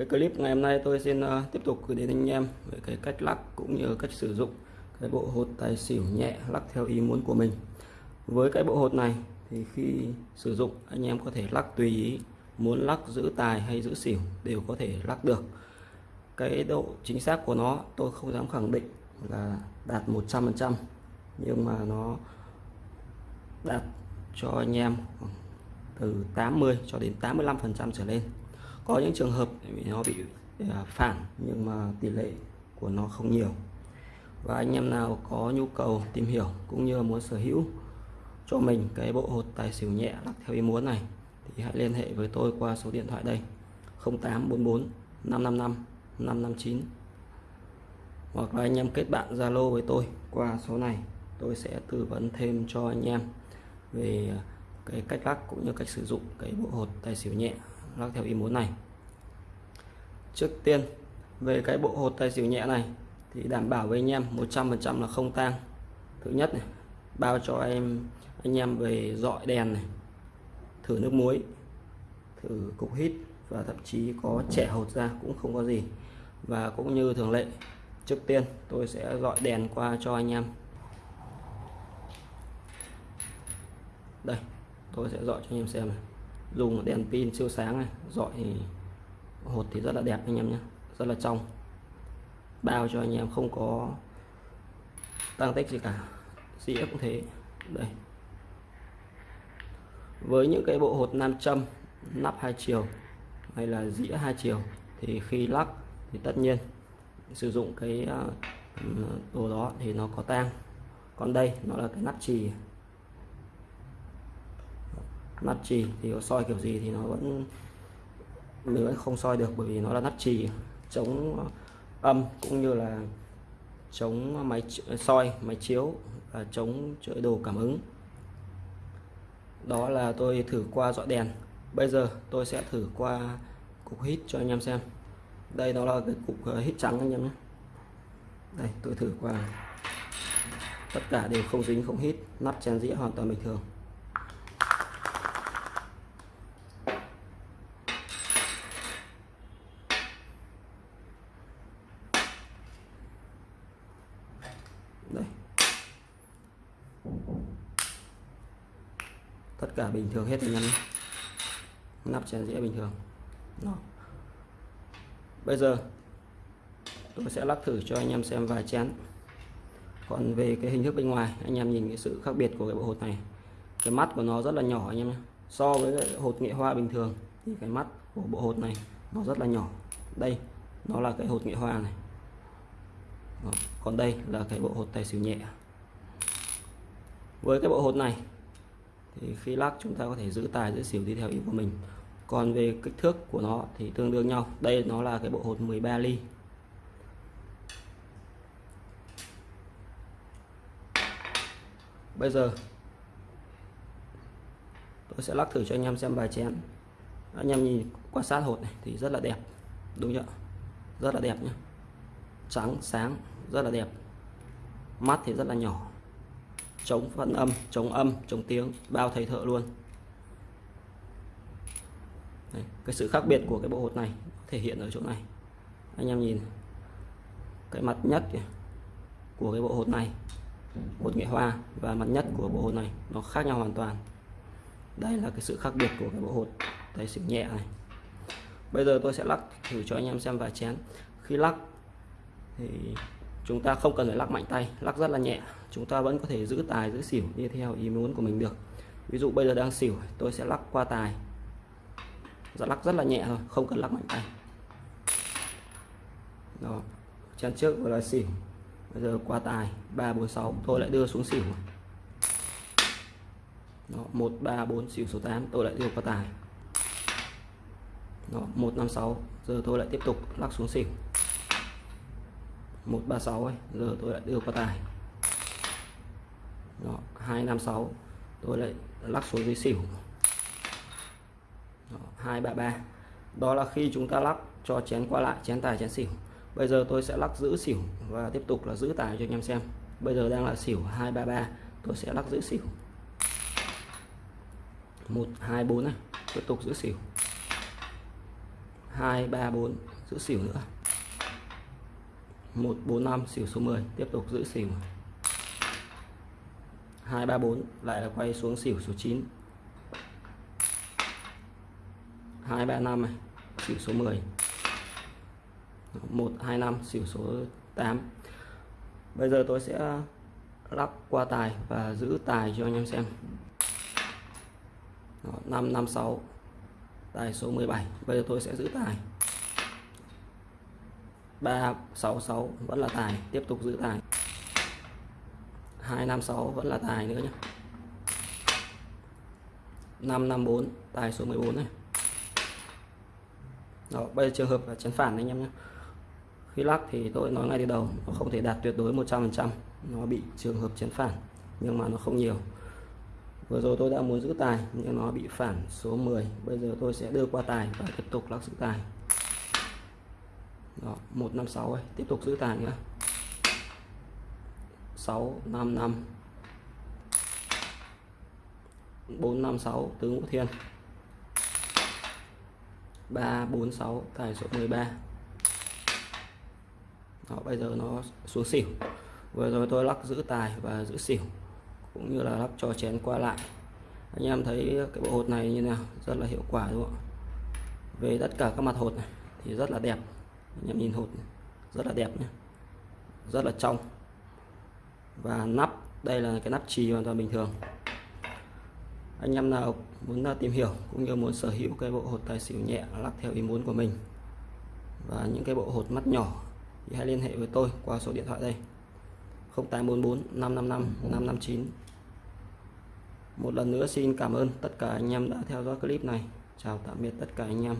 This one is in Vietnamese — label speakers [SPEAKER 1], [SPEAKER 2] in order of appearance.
[SPEAKER 1] cái clip ngày hôm nay tôi xin uh, tiếp tục gửi đến anh em về cái cách lắc cũng như cách sử dụng cái bộ hột tài xỉu nhẹ lắc theo ý muốn của mình. Với cái bộ hột này thì khi sử dụng anh em có thể lắc tùy ý muốn lắc giữ tài hay giữ xỉu đều có thể lắc được. Cái độ chính xác của nó tôi không dám khẳng định là đạt 100% nhưng mà nó đạt cho anh em từ 80 cho đến 85 phần trăm trở lên có những trường hợp nó bị à, phản nhưng mà tỷ lệ của nó không nhiều. Và anh em nào có nhu cầu tìm hiểu cũng như muốn sở hữu cho mình cái bộ hột tài xỉu nhẹ lắc theo ý muốn này, thì hãy liên hệ với tôi qua số điện thoại đây 0844 555 559 hoặc là anh em kết bạn Zalo với tôi qua số này, tôi sẽ tư vấn thêm cho anh em về cái cách lắc cũng như cách sử dụng cái bộ hột tài xỉu nhẹ lắc theo ý muốn này. Trước tiên, về cái bộ hột tài xỉu nhẹ này, thì đảm bảo với anh em 100% là không tang. Thứ nhất này, bao cho em, anh em về dọi đèn này, thử nước muối, thử cục hít và thậm chí có trẻ hột ra cũng không có gì. Và cũng như thường lệ, trước tiên tôi sẽ dọi đèn qua cho anh em. Đây, tôi sẽ dọi cho anh em xem này dùng đèn pin siêu sáng này, dọi hột thì rất là đẹp anh em nhé, rất là trong. Bao cho anh em không có tăng tích gì cả dĩa cũng thế. Đây. Với những cái bộ hột nam châm, nắp hai chiều hay là dĩa hai chiều thì khi lắc thì tất nhiên sử dụng cái à, ừ, đồ đó thì nó có tang. Còn đây nó là cái nắp chì nắp trì thì có soi kiểu gì thì nó vẫn mình vẫn không soi được bởi vì nó là nắp trì, chống ờ, âm cũng như là chống máy soi, máy chiếu và chống trợ đồ cảm ứng. Đó là tôi thử qua dọi đèn. Bây giờ tôi sẽ thử qua cục hít cho anh em xem. Đây đó là cái cục ờ, hít trắng anh em nhé. Đây, tôi thử qua. Tất cả đều không dính, không hít, nắp chén dĩa hoàn toàn bình thường đây tất cả bình thường hết anh em nắp chén dĩa bình thường. Đó. bây giờ, tôi sẽ lắc thử cho anh em xem vài chén. Còn về cái hình thức bên ngoài, anh em nhìn cái sự khác biệt của cái bộ hột này. Cái mắt của nó rất là nhỏ, anh em nhé. So với cái hột nghệ hoa bình thường, thì cái mắt của bộ hột này nó rất là nhỏ. Đây, nó là cái hột nghệ hoa này. Đó. còn đây là cái bộ hột tài xỉu nhẹ. Với cái bộ hột này thì khi lắc chúng ta có thể giữ tài, giữ xỉu đi theo ý của mình. Còn về kích thước của nó thì tương đương nhau. Đây nó là cái bộ hột 13 ly. Bây giờ, tôi sẽ lắc thử cho anh em xem bài chén. Anh em nhìn quan sát hột này thì rất là đẹp. Đúng chưa? Rất là đẹp nhé trắng, sáng, rất là đẹp. Mắt thì rất là nhỏ chống phân âm chống âm chống tiếng bao thầy thợ luôn. Đấy, cái sự khác biệt của cái bộ hột này thể hiện ở chỗ này. Anh em nhìn cái mặt nhất của cái bộ hột này hột nghệ hoa và mặt nhất của bộ hột này nó khác nhau hoàn toàn. Đây là cái sự khác biệt của cái bộ hột tay xỉu nhẹ này. Bây giờ tôi sẽ lắc thử cho anh em xem vài chén. Khi lắc thì chúng ta không cần phải lắc mạnh tay lắc rất là nhẹ. Chúng ta vẫn có thể giữ tài giữ xỉu đi theo ý muốn của mình được. Ví dụ bây giờ đang xỉu tôi sẽ lắc qua tài. Giờ lắc rất là nhẹ thôi không cần lắc mạnh tay. Đó chén trước vừa là xỉu bây giờ qua tài 346 tôi lại đưa xuống xỉu. Đó, 134 xỉu số 8 tôi lại đưa qua tài. Đó, 156 giờ tôi lại tiếp tục lắc xuống xỉu. 136 ấy, giờ tôi lại đưa qua tài. Đó, 256 tôi lại lắc xuống dưới xỉu. Đó, 233 đó là khi chúng ta lắc cho chén qua lại chén tài chén xỉu. Bây giờ tôi sẽ lắc giữ xỉu và tiếp tục là giữ tài cho anh em xem. Bây giờ đang là xỉu 233 tôi sẽ lắc giữ xỉu. 124 này. Tiếp tục giữ xỉu. 234 giữ xỉu nữa. 145 xỉu số 10 tiếp tục giữ xỉu. 234 lại là quay xuống xỉu số 9 235 này xỉu số 10 125 xỉu số 8 bây giờ tôi sẽ lắp qua tài và giữ tài cho anh em xem. Đó, 5 5 6 tài số 17 bây giờ tôi sẽ giữ tài. 366 vẫn là tài. Tiếp tục giữ tài. 256 vẫn là tài nữa nhé 554 tài số 14 này. Đó, bây giờ trường hợp là chén phản anh em nhé khi lắc thì tôi nói ngay từ đầu, nó không thể đạt tuyệt đối 100% nó bị trường hợp chén phản, nhưng mà nó không nhiều. Vừa rồi tôi đã muốn giữ tài, nhưng nó bị phản số 10 bây giờ tôi sẽ đưa qua tài và tiếp tục lắc giữ tài đó 156 ấy. tiếp tục giữ tài nữa 655 456 tứ ngũ thiên. 346 tài số 13 đó, bây giờ nó xuống xỉu. Vừa rồi tôi lắc giữ tài và giữ xỉu cũng như là lắp cho chén qua lại. Anh em thấy cái bộ hột này như nào? Rất là hiệu quả đúng không về tất cả các mặt hột này thì rất là đẹp anh em nhìn hột này, rất là đẹp nhé rất là trong. Và nắp đây là cái nắp trì hoàn toàn bình thường. Anh em nào muốn à, tìm hiểu cũng như muốn sở hữu cái bộ hột tài xỉu nhẹ lắp theo ý muốn của mình và những cái bộ hột mắt nhỏ thì hãy liên hệ với tôi qua số điện thoại đây. 0844 555 559 một lần nữa xin cảm ơn tất cả anh em đã theo dõi clip này. Chào tạm biệt tất cả anh em.